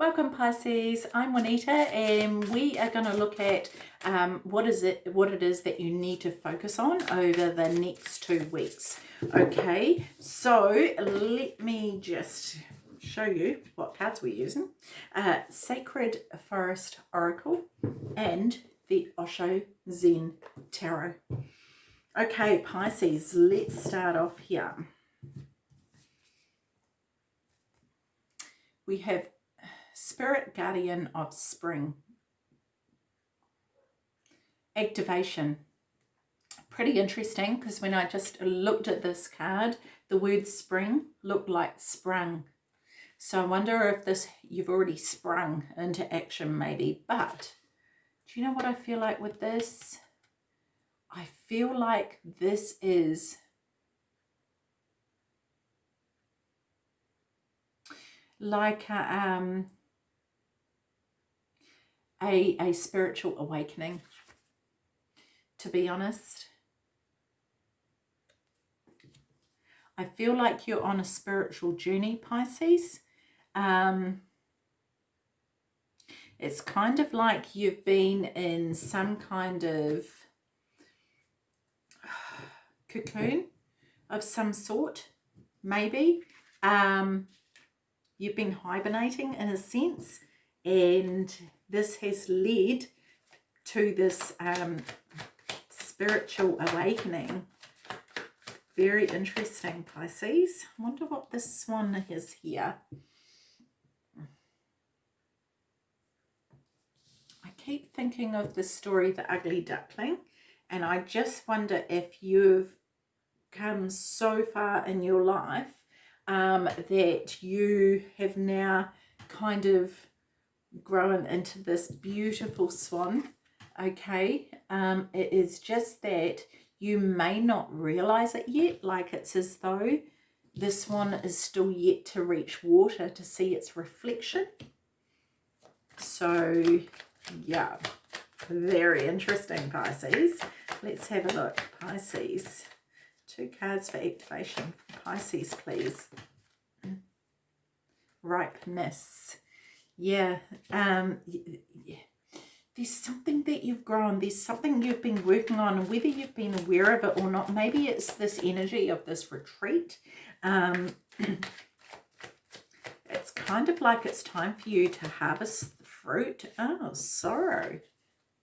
Welcome Pisces, I'm Juanita and we are going to look at um, what is it what it is that you need to focus on over the next two weeks. Okay, so let me just show you what cards we're using. Uh, Sacred Forest Oracle and the Osho Zen Tarot. Okay, Pisces, let's start off here. We have Spirit Guardian of Spring. Activation. Pretty interesting because when I just looked at this card, the word spring looked like sprung. So I wonder if this you've already sprung into action maybe. But do you know what I feel like with this? I feel like this is like a, um, a, a spiritual awakening, to be honest. I feel like you're on a spiritual journey, Pisces. Um, it's kind of like you've been in some kind of cocoon of some sort, maybe. Um, you've been hibernating in a sense and this has led to this um, spiritual awakening. Very interesting, Pisces. I wonder what this one is here. I keep thinking of the story The Ugly Duckling and I just wonder if you've come so far in your life um, that you have now kind of grown into this beautiful swan okay? Um it is just that you may not realize it yet. Like it's as though this one is still yet to reach water to see its reflection. So yeah very interesting pisces. Let's have a look. Pisces. Two cards for activation. Pisces please. Ripeness yeah um yeah. there's something that you've grown there's something you've been working on whether you've been aware of it or not maybe it's this energy of this retreat. Um it's kind of like it's time for you to harvest the fruit. Oh sorrow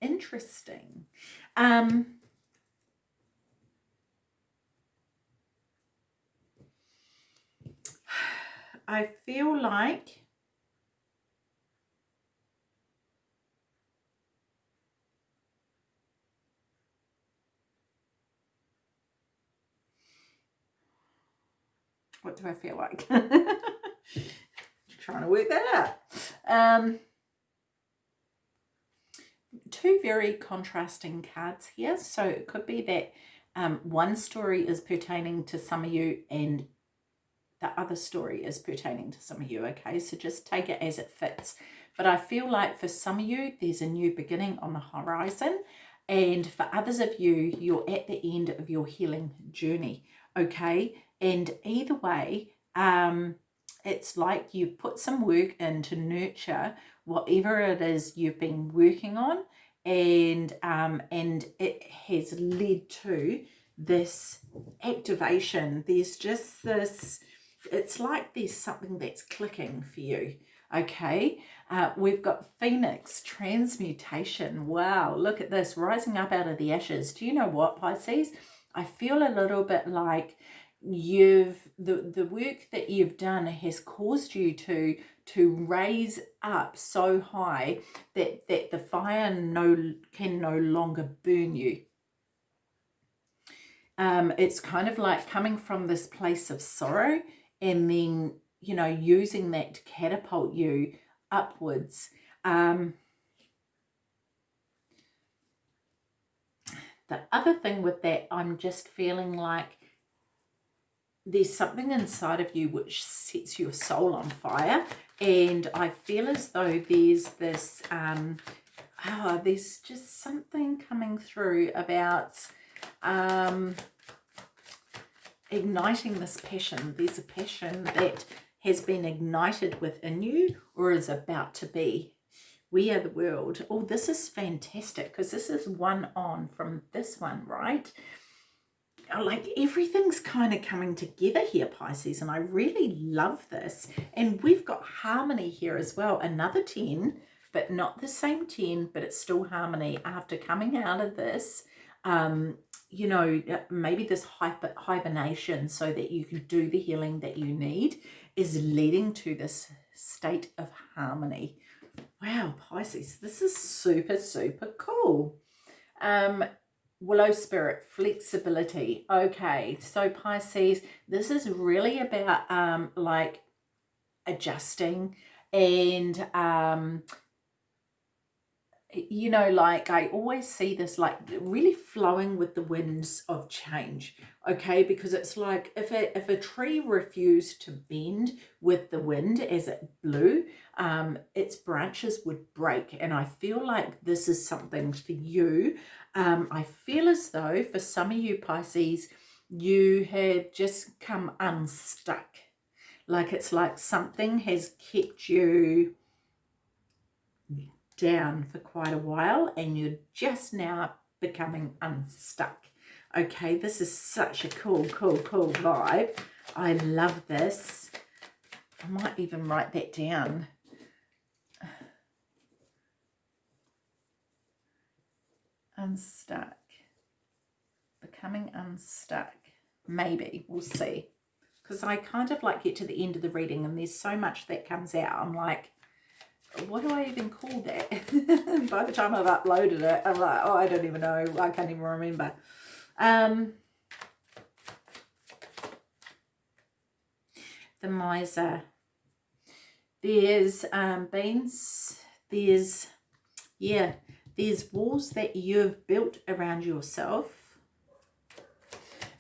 interesting. Um I feel like What do I feel like? Trying to work that out. Um, two very contrasting cards here. So it could be that um, one story is pertaining to some of you and the other story is pertaining to some of you, okay? So just take it as it fits. But I feel like for some of you, there's a new beginning on the horizon. And for others of you, you're at the end of your healing journey, okay? And either way, um, it's like you've put some work in to nurture whatever it is you've been working on and um, and it has led to this activation. There's just this, it's like there's something that's clicking for you. Okay, uh, we've got Phoenix transmutation. Wow, look at this, rising up out of the ashes. Do you know what, Pisces? I feel a little bit like you've the the work that you've done has caused you to to raise up so high that that the fire no can no longer burn you. Um it's kind of like coming from this place of sorrow and then you know using that to catapult you upwards. Um the other thing with that i'm just feeling like there's something inside of you which sets your soul on fire and I feel as though there's this um oh there's just something coming through about um igniting this passion there's a passion that has been ignited within you or is about to be. We are the world. Oh, this is fantastic because this is one on from this one, right? Like everything's kind of coming together here Pisces and I really love this. And we've got harmony here as well another 10 but not the same 10 but it's still harmony after coming out of this um you know maybe this hyper hibernation so that you can do the healing that you need is leading to this state of harmony. Wow Pisces this is super super cool. Um Willow Spirit, flexibility. Okay, so Pisces, this is really about um, like adjusting and um, you know, like I always see this like really flowing with the winds of change, okay? Because it's like if a, if a tree refused to bend with the wind as it blew, um, its branches would break. And I feel like this is something for you. Um, I feel as though for some of you Pisces, you have just come unstuck. Like it's like something has kept you down for quite a while and you're just now becoming unstuck. Okay, this is such a cool, cool, cool vibe. I love this. I might even write that down. Unstuck. Becoming unstuck. Maybe. We'll see. Because I kind of like get to the end of the reading and there's so much that comes out. I'm like, what do I even call that? By the time I've uploaded it, I'm like, oh, I don't even know. I can't even remember. Um, the miser. There's um, beans. There's, yeah, there's walls that you've built around yourself.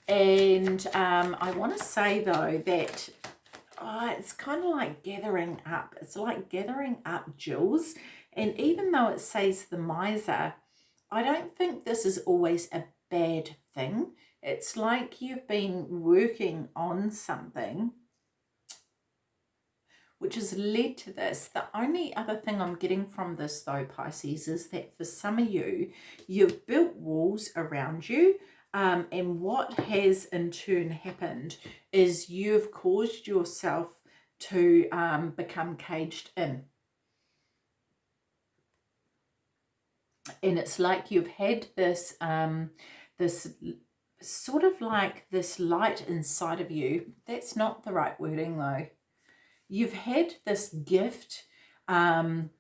And um, I want to say, though, that oh, it's kind of like gathering up. It's like gathering up jewels. And even though it says the miser, I don't think this is always a bad thing. It's like you've been working on something which has led to this. The only other thing I'm getting from this though, Pisces, is that for some of you, you've built walls around you um, and what has in turn happened is you've caused yourself to um, become caged in. And it's like you've had this, um, this sort of like this light inside of you. That's not the right wording though. You've had this gift um,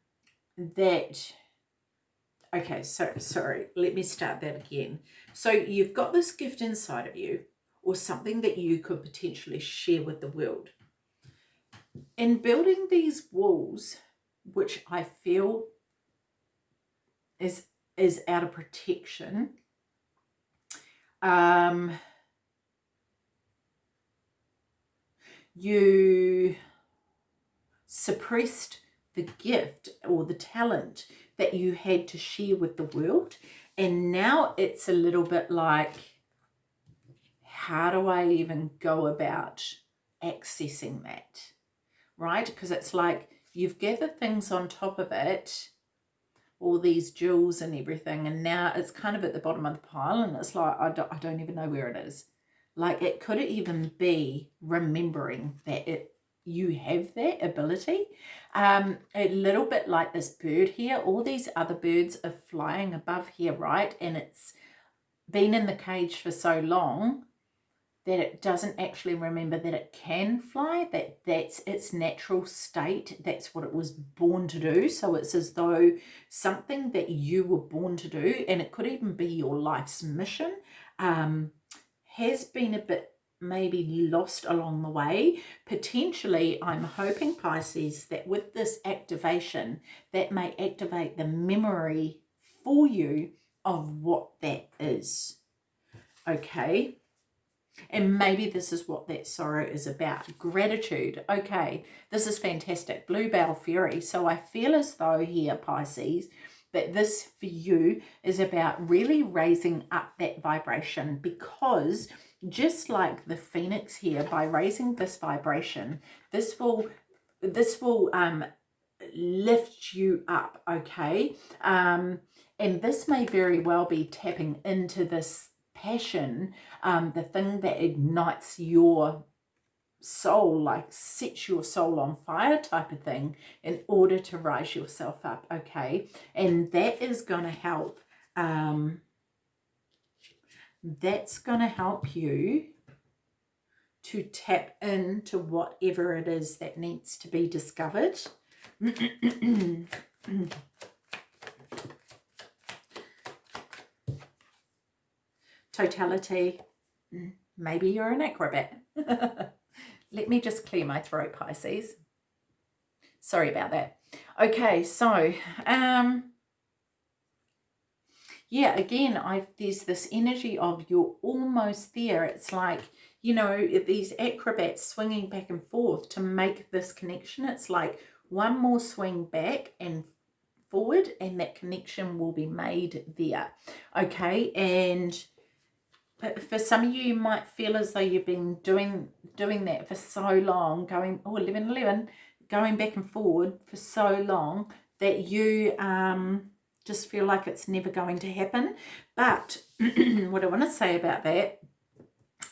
that okay, so sorry, let me start that again. So you've got this gift inside of you or something that you could potentially share with the world. In building these walls, which I feel is is out of protection, um, you suppressed the gift or the talent that you had to share with the world. And now it's a little bit like, how do I even go about accessing that? Right? Because it's like you've gathered things on top of it, all these jewels and everything, and now it's kind of at the bottom of the pile, and it's like, I don't, I don't even know where it is. Like, it could even be remembering that it you have that ability. Um, a little bit like this bird here, all these other birds are flying above here, right? And it's been in the cage for so long that it doesn't actually remember that it can fly, that that's its natural state, that's what it was born to do. So it's as though something that you were born to do, and it could even be your life's mission, um, has been a bit maybe lost along the way. Potentially, I'm hoping, Pisces, that with this activation, that may activate the memory for you of what that is. Okay? And maybe this is what that sorrow is about. Gratitude. Okay, this is fantastic. Bluebell Fairy. So I feel as though here, Pisces, that this for you is about really raising up that vibration because just like the phoenix here, by raising this vibration, This will, this will um, lift you up, okay? Um, and this may very well be tapping into this passion, um, the thing that ignites your soul, like sets your soul on fire type of thing in order to rise yourself up, okay? And that is going to help, um, that's going to help you to tap into whatever it is that needs to be discovered. Totality. Maybe you're an acrobat. Let me just clear my throat, Pisces. Sorry about that. Okay, so, um, yeah, again, I there's this energy of you're almost there. It's like, you know, these acrobats swinging back and forth to make this connection. It's like one more swing back and forward and that connection will be made there. Okay, and for some of you, you might feel as though you've been doing doing that for so long, going, oh, 11, 11, going back and forward for so long that you um, just feel like it's never going to happen. But what I want to say about that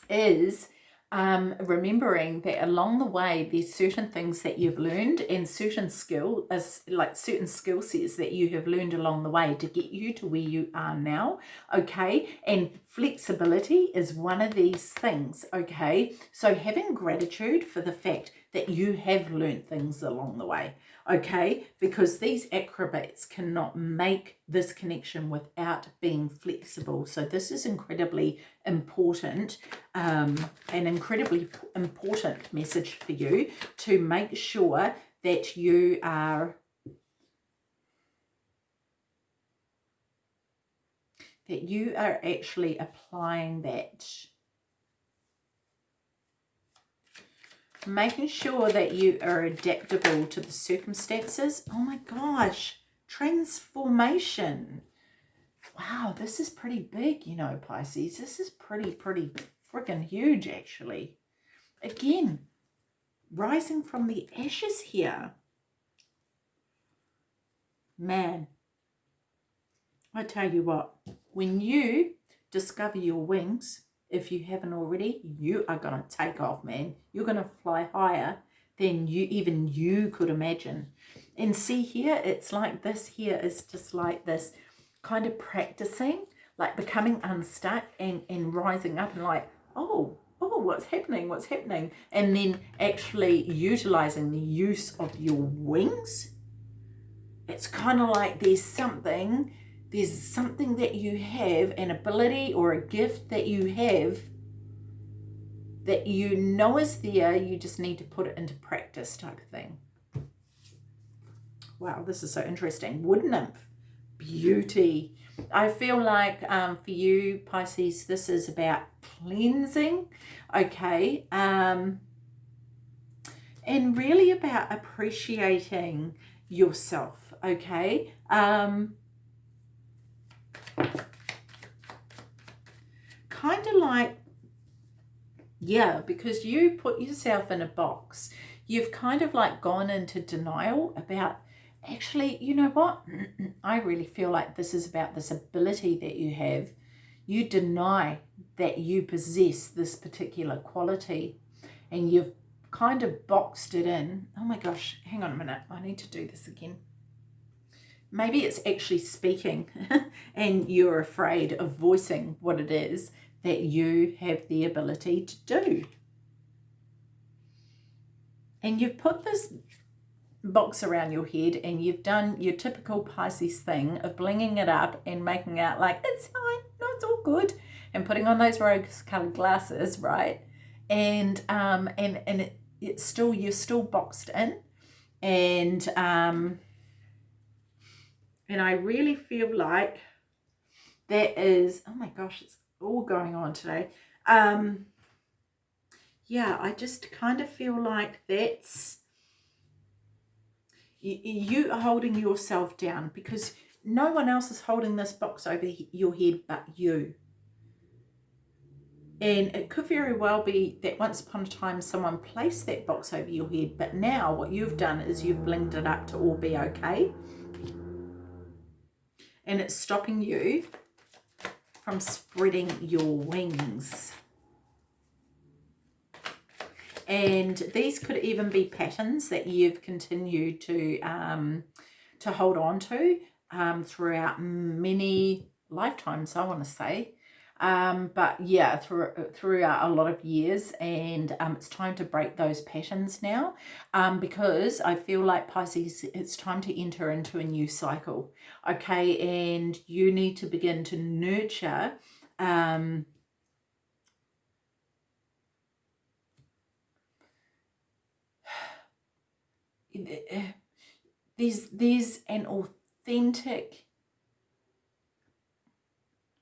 is um, remembering that along the way there's certain things that you've learned and certain skill as like certain skill sets that you have learned along the way to get you to where you are now okay and flexibility is one of these things okay so having gratitude for the fact that you have learned things along the way okay? Because these acrobats cannot make this connection without being flexible. So this is incredibly important, um, an incredibly important message for you to make sure that you are that you are actually applying that making sure that you are adaptable to the circumstances. Oh my gosh, transformation. Wow, this is pretty big, you know, Pisces. This is pretty, pretty freaking huge, actually. Again, rising from the ashes here. Man, I tell you what, when you discover your wings, if you haven't already, you are going to take off, man. You're going to fly higher than you even you could imagine. And see here, it's like this here is just like this kind of practicing, like becoming unstuck and, and rising up and like, oh, oh, what's happening? What's happening? And then actually utilizing the use of your wings. It's kind of like there's something there's something that you have, an ability or a gift that you have that you know is there, you just need to put it into practice type of thing. Wow, this is so interesting. Wood nymph, beauty. I feel like um, for you, Pisces, this is about cleansing, okay? Um, and really about appreciating yourself, okay? Um, kind of like, yeah, because you put yourself in a box. You've kind of like gone into denial about, actually, you know what? I really feel like this is about this ability that you have. You deny that you possess this particular quality and you've kind of boxed it in. Oh my gosh, hang on a minute. I need to do this again maybe it's actually speaking and you're afraid of voicing what it is that you have the ability to do. And you've put this box around your head and you've done your typical Pisces thing of blinging it up and making out like, it's fine, no, it's all good. And putting on those rose-colored glasses, right? And um, and and it, it's still, you're still boxed in. And um, and I really feel like that is, oh my gosh, it's all going on today. Um, yeah, I just kind of feel like that's, you, are holding yourself down because no one else is holding this box over your head but you. And it could very well be that once upon a time someone placed that box over your head, but now what you've done is you've blinged it up to all be okay. And it's stopping you from spreading your wings. And these could even be patterns that you've continued to um, to hold on to um, throughout many lifetimes, I want to say. Um, but yeah, through, throughout a lot of years and um, it's time to break those patterns now um, because I feel like Pisces, it's time to enter into a new cycle. Okay, and you need to begin to nurture um, there's, there's an authentic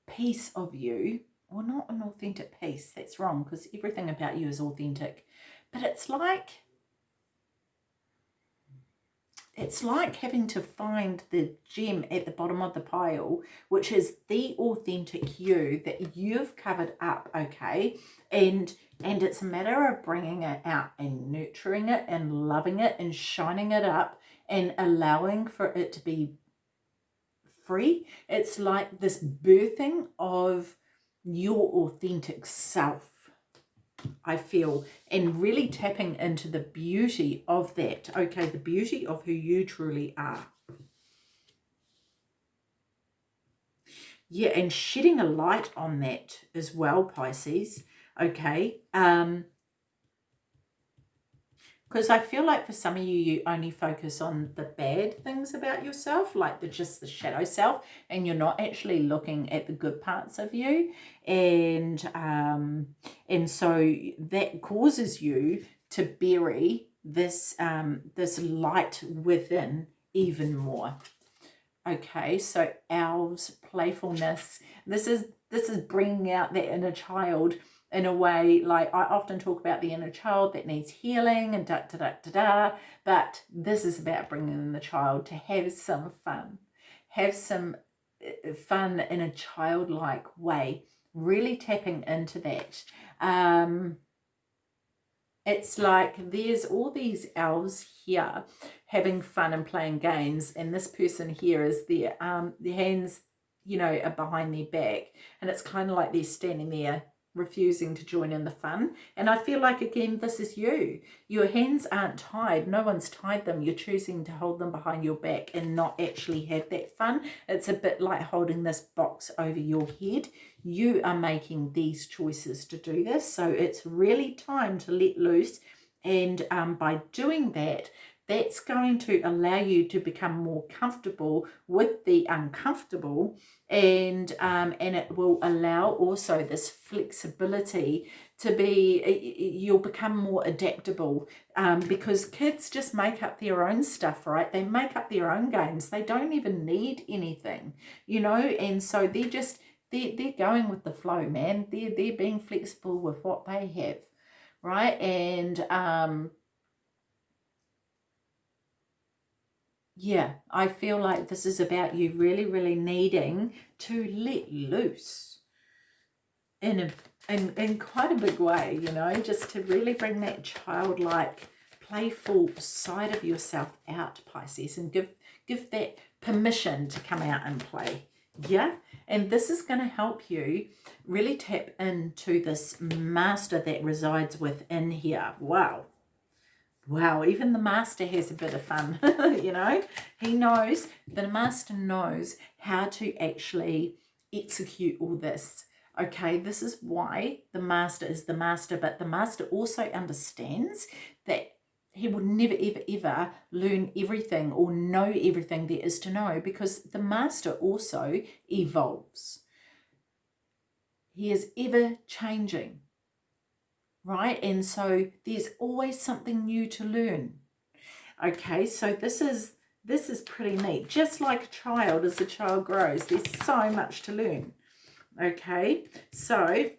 piece of you, or not an authentic piece, that's wrong because everything about you is authentic, but it's like, it's like having to find the gem at the bottom of the pile, which is the authentic you that you've covered up, okay? And and it's a matter of bringing it out and nurturing it and loving it and shining it up and allowing for it to be free. It's like this birthing of your authentic self, I feel, and really tapping into the beauty of that. Okay, the beauty of who you truly are. Yeah, and shedding a light on that as well, Pisces. Okay, um, because I feel like for some of you, you only focus on the bad things about yourself, like the just the shadow self, and you're not actually looking at the good parts of you. And um, and so that causes you to bury this um, this light within even more. Okay, so elves, playfulness. This is this is bringing out that inner child in a way like I often talk about the inner child that needs healing and da da da da da but this is about bringing in the child to have some fun. Have some uh, fun in a childlike way really tapping into that. Um it's like there's all these elves here having fun and playing games and this person here is their um their hands you know are behind their back and it's kind of like they're standing there refusing to join in the fun. And I feel like, again, this is you. Your hands aren't tied. No one's tied them. You're choosing to hold them behind your back and not actually have that fun. It's a bit like holding this box over your head. You are making these choices to do this. So it's really time to let loose. And um, by doing that, that's going to allow you to become more comfortable with the uncomfortable and um, and it will allow also this flexibility to be you'll become more adaptable um, because kids just make up their own stuff right? They make up their own games. They don't even need anything you know? And so they're just they're, they're going with the flow man. They're, they're being flexible with what they have right? And um yeah, I feel like this is about you really, really needing to let loose in a in, in quite a big way, you know, just to really bring that childlike, playful side of yourself out, Pisces, and give give that permission to come out and play. Yeah, and this is going to help you really tap into this master that resides within here. Wow, wow, even the master has a bit of fun, you know. He knows, the master knows how to actually execute all this. Okay, this is why the master is the master, but the master also understands that he will never, ever, ever learn everything or know everything there is to know because the master also evolves. He is ever changing right? And so there's always something new to learn. Okay, so this is this is pretty neat. Just like a child, as a child grows, there's so much to learn. Okay, so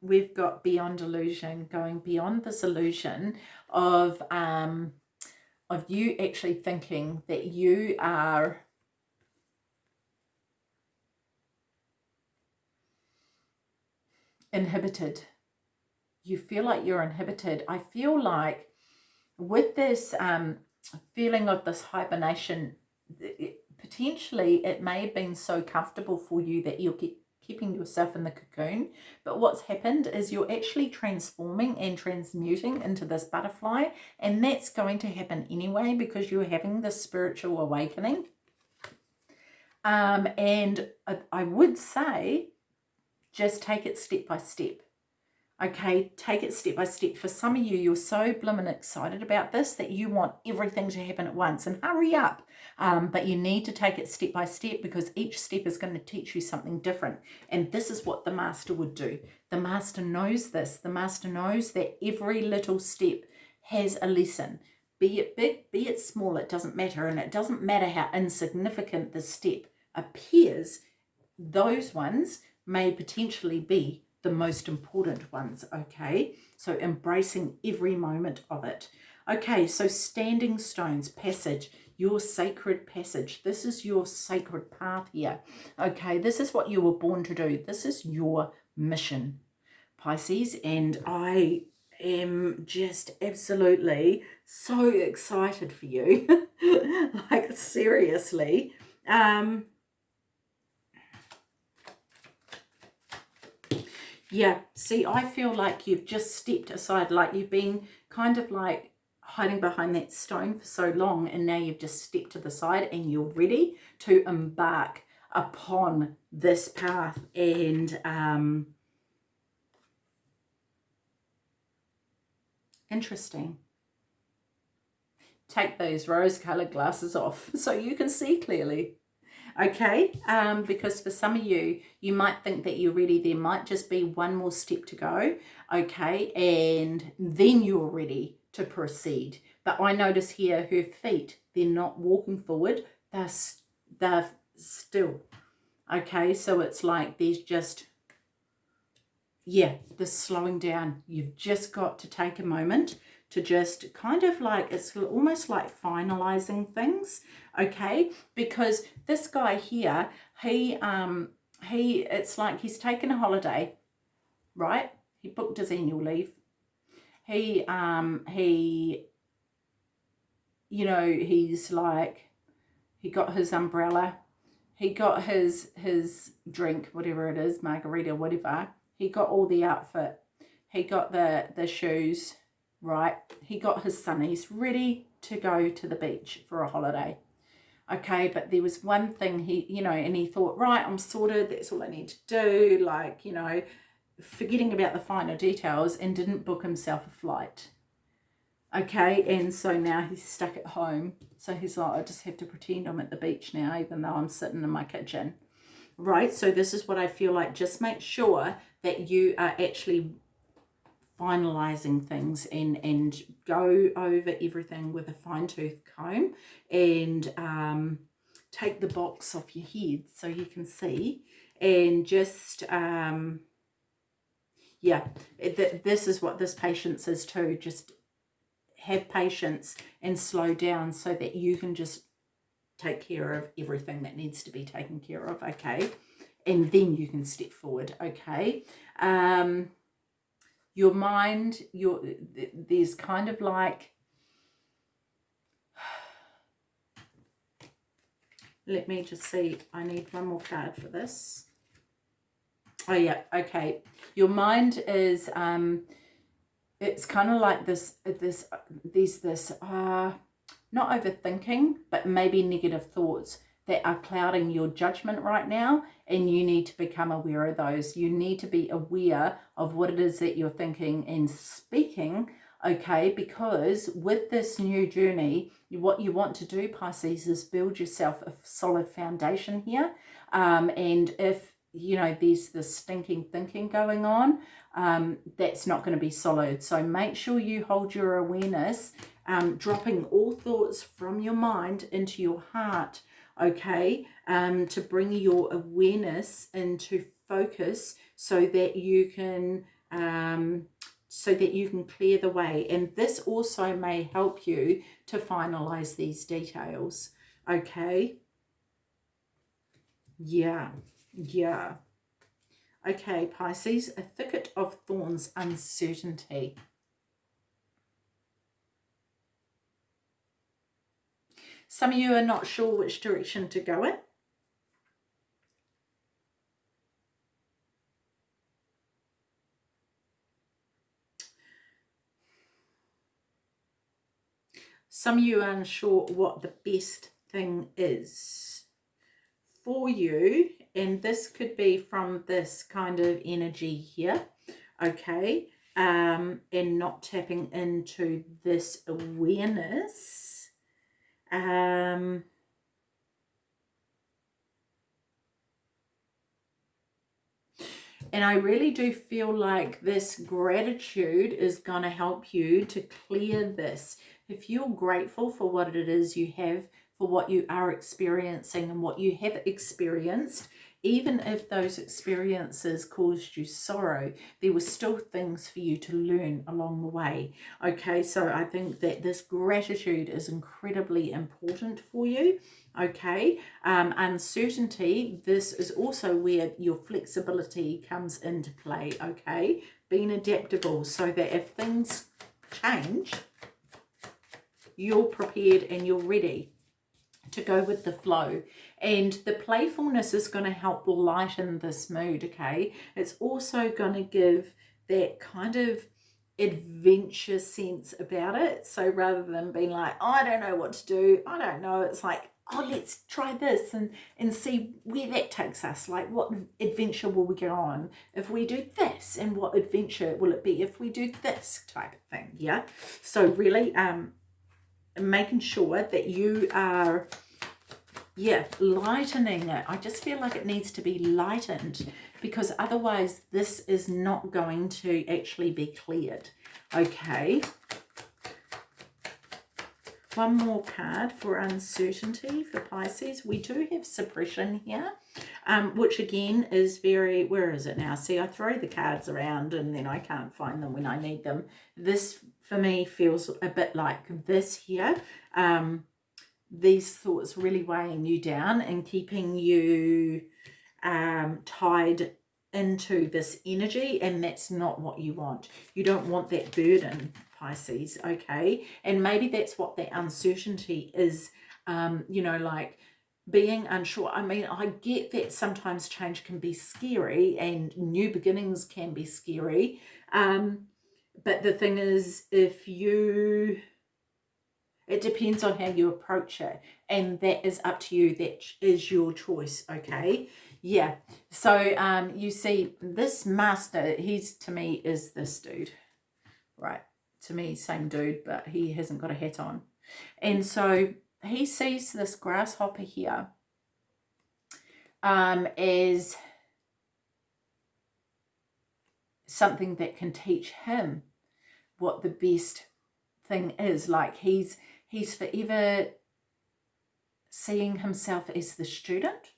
we've got beyond illusion, going beyond this illusion of um, of you actually thinking that you are inhibited you feel like you're inhibited. I feel like with this um, feeling of this hibernation, it, potentially it may have been so comfortable for you that you're keeping yourself in the cocoon. But what's happened is you're actually transforming and transmuting into this butterfly. And that's going to happen anyway because you're having this spiritual awakening. Um, and I, I would say just take it step by step. Okay, take it step by step. For some of you, you're so blimmin' excited about this that you want everything to happen at once and hurry up. Um, but you need to take it step by step because each step is going to teach you something different. And this is what the master would do. The master knows this. The master knows that every little step has a lesson. Be it big, be it small, it doesn't matter. And it doesn't matter how insignificant the step appears. Those ones may potentially be the most important ones, okay? So embracing every moment of it. Okay, so standing stones, passage, your sacred passage. This is your sacred path here. Okay, this is what you were born to do. This is your mission, Pisces. And I am just absolutely so excited for you. like, seriously. Um, Yeah, see, I feel like you've just stepped aside, like you've been kind of like hiding behind that stone for so long and now you've just stepped to the side and you're ready to embark upon this path and um, interesting. Take those rose-colored glasses off so you can see clearly okay um, because for some of you you might think that you're ready. There might just be one more step to go okay? And then you're ready to proceed. But I notice here her feet they're not walking forward. They're, they're still okay? So it's like there's just yeah the slowing down. You've just got to take a moment to just kind of like, it's almost like finalizing things, okay? Because this guy here, he, um, he, it's like he's taken a holiday, right? He booked his annual leave. He, um, he, you know, he's like, he got his umbrella, he got his, his drink, whatever it is, margarita, whatever. He got all the outfit. He got the, the shoes, right? He got his sunnies ready to go to the beach for a holiday. Okay, but there was one thing he, you know, and he thought, right, I'm sorted, that's all I need to do, like, you know, forgetting about the finer details and didn't book himself a flight. Okay, and so now he's stuck at home. So he's like, I just have to pretend I'm at the beach now, even though I'm sitting in my kitchen. Right, so this is what I feel like. Just make sure that you are actually finalizing things and and go over everything with a fine-tooth comb and um, take the box off your head so you can see and just um, yeah th this is what this patience is too just have patience and slow down so that you can just take care of everything that needs to be taken care of okay? And then you can step forward okay? Um your mind, your there's kind of like, let me just see, I need one more card for this. Oh yeah, okay. Your mind is, um, it's kind of like this, this, there's this, uh, not overthinking, but maybe negative thoughts that are clouding your judgment right now and you need to become aware of those. You need to be aware of what it is that you're thinking and speaking, okay? Because with this new journey, what you want to do, Pisces, is build yourself a solid foundation here. Um, and if, you know, there's this stinking thinking going on, um, that's not going to be solid. So make sure you hold your awareness, um, dropping all thoughts from your mind into your heart, okay, um, to bring your awareness into focus so that you can um, so that you can clear the way. And this also may help you to finalize these details, okay? Yeah, yeah. Okay, Pisces, a thicket of thorns, uncertainty. Some of you are not sure which direction to go in. Some of you are unsure what the best thing is for you. And this could be from this kind of energy here. Okay. Um, and not tapping into this awareness. Um, And I really do feel like this gratitude is going to help you to clear this. If you're grateful for what it is you have, for what you are experiencing and what you have experienced, even if those experiences caused you sorrow, there were still things for you to learn along the way. Okay, so I think that this gratitude is incredibly important for you. Okay, um, uncertainty, this is also where your flexibility comes into play. Okay, being adaptable so that if things change, you're prepared and you're ready to go with the flow. And the playfulness is going to help lighten this mood, okay? It's also going to give that kind of adventure sense about it. So rather than being like, oh, I don't know what to do, I don't know, it's like, oh, let's try this and, and see where that takes us. Like, what adventure will we get on if we do this? And what adventure will it be if we do this type of thing, yeah? So really, um, making sure that you are yeah lightening it i just feel like it needs to be lightened because otherwise this is not going to actually be cleared okay one more card for uncertainty for Pisces. We do have suppression here, um, which again is very, where is it now? See, I throw the cards around and then I can't find them when I need them. This for me feels a bit like this here. Um, these thoughts really weighing you down and keeping you um, tied into this energy and that's not what you want. You don't want that burden, Pisces, okay? And maybe that's what that uncertainty is, um, you know, like being unsure. I mean, I get that sometimes change can be scary and new beginnings can be scary, um, but the thing is, if you, it depends on how you approach it. And that is up to you. That is your choice, okay? Yeah. So um, you see, this master, he's to me is this dude, right? To me, same dude, but he hasn't got a hat on. And so he sees this grasshopper here um, as something that can teach him what the best thing is. Like he's he's forever seeing himself as the student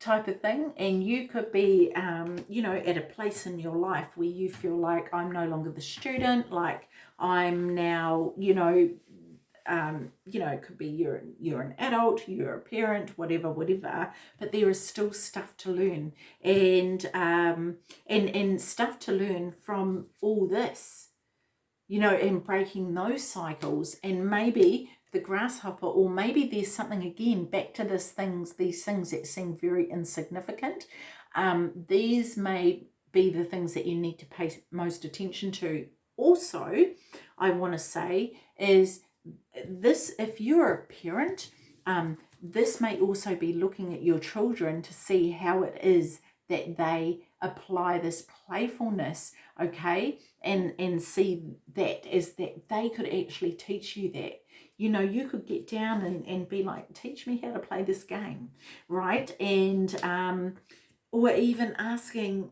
type of thing. And you could be um you know at a place in your life where you feel like i'm no longer the student like i'm now you know um you know it could be you're you're an adult you're a parent whatever whatever but there is still stuff to learn. And um and and stuff to learn from all this you know, and breaking those cycles and maybe the grasshopper or maybe there's something again back to this things these things that seem very insignificant um these may be the things that you need to pay most attention to. Also i want to say is this if you're a parent um this may also be looking at your children to see how it is that they apply this playfulness okay and and see that is that they could actually teach you that. You know you could get down and, and be like teach me how to play this game right? And um or even asking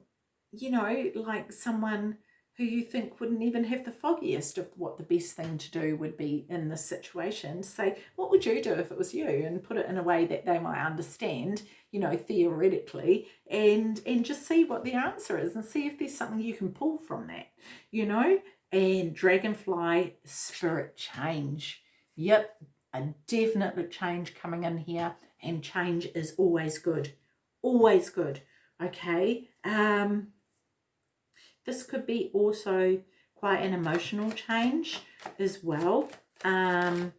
you know like someone who you think wouldn't even have the foggiest of what the best thing to do would be in this situation to say what would you do if it was you? and put it in a way that they might understand you know theoretically and and just see what the answer is and see if there's something you can pull from that you know? And dragonfly spirit change. Yep a definite change coming in here and change is always good. Always good Okay. Um, this could be also quite an emotional change as well. Um,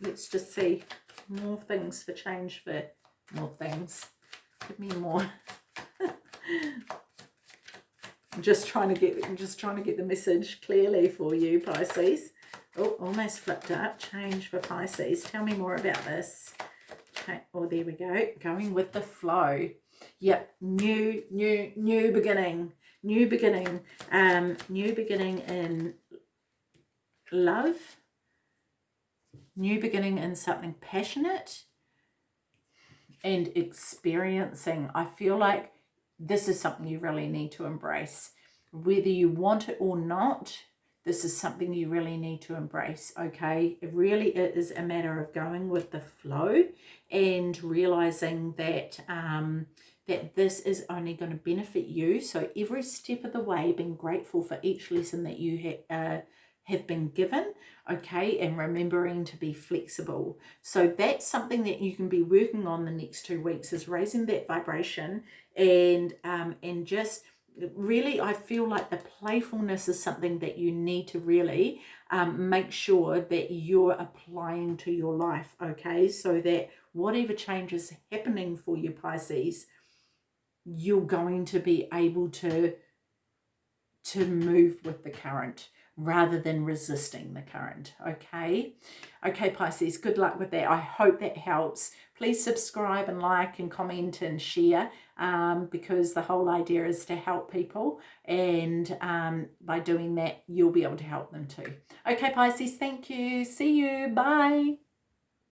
let's just see more things for change for more things. Give me more. I'm just trying to get I'm just trying to get the message clearly for you, Pisces. Oh, almost flipped up. Change for Pisces. Tell me more about this. Okay. Oh, there we go. Going with the flow. Yep. New, new, new beginning. New beginning. Um, new beginning in love. New beginning in something passionate and experiencing. I feel like this is something you really need to embrace. Whether you want it or not, this is something you really need to embrace, okay? It really is a matter of going with the flow and realizing that um, that this is only going to benefit you. So every step of the way, being grateful for each lesson that you ha uh, have been given, okay, and remembering to be flexible. So that's something that you can be working on the next two weeks is raising that vibration and um, and just really I feel like the playfulness is something that you need to really um, make sure that you're applying to your life, okay? So that whatever change is happening for you, Pisces, you're going to be able to to move with the current rather than resisting the current okay? Okay pisces good luck with that. I hope that helps. Please subscribe and like and comment and share um, because the whole idea is to help people and um, by doing that you'll be able to help them too. Okay pisces thank you. See you. Bye